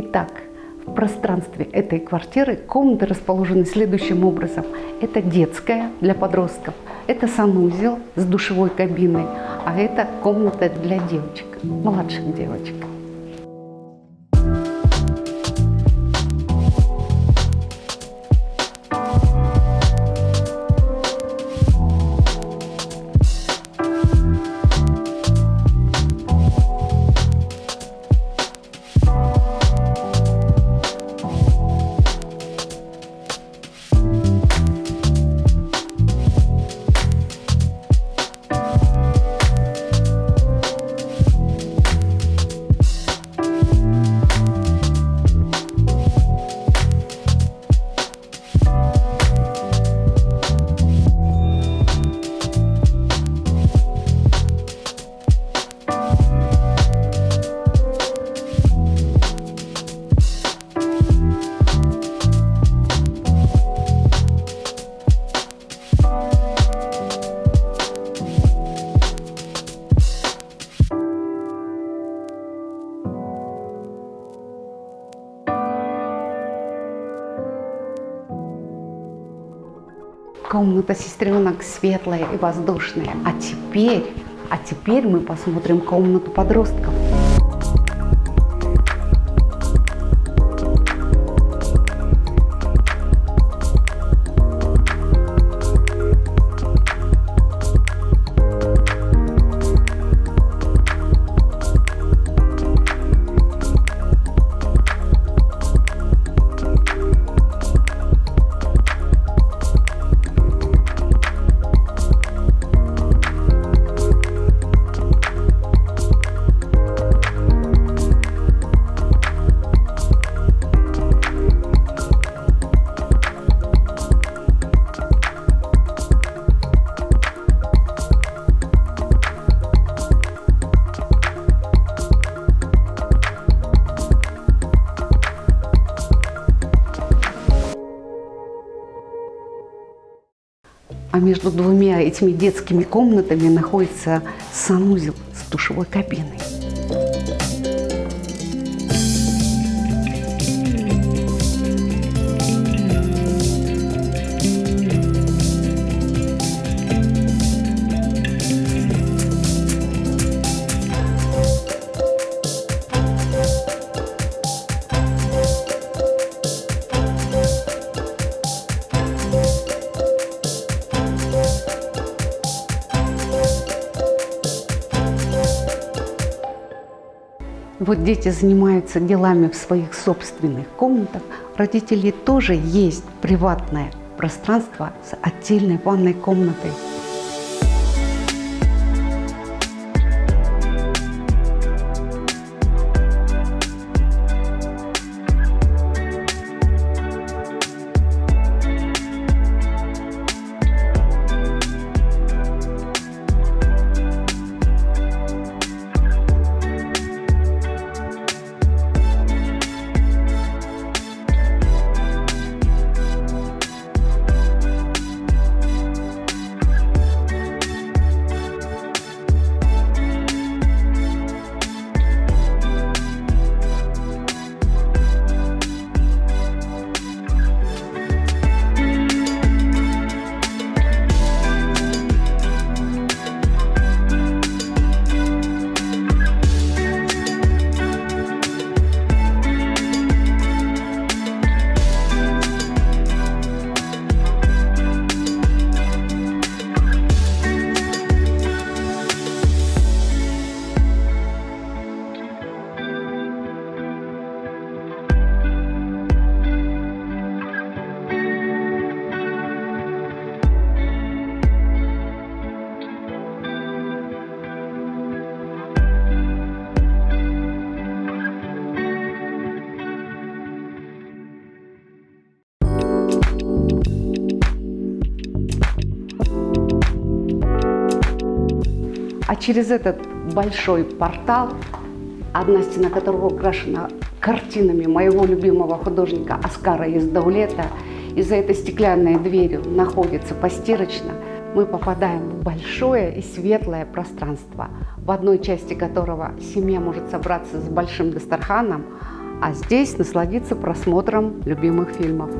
Итак, в пространстве этой квартиры комнаты расположены следующим образом. Это детская для подростков, это санузел с душевой кабиной, а это комната для девочек, младших девочек. Комната сестренок светлая и воздушная. А теперь, а теперь мы посмотрим комнату подростков. А между двумя этими детскими комнатами находится санузел с душевой кабиной. Вот дети занимаются делами в своих собственных комнатах. Родителей тоже есть приватное пространство с отдельной ванной комнатой. А через этот большой портал, одна стена которого украшена картинами моего любимого художника Оскара Издаулета, и за этой стеклянной дверью находится постирочно, мы попадаем в большое и светлое пространство, в одной части которого семья может собраться с большим дастарханом, а здесь насладиться просмотром любимых фильмов.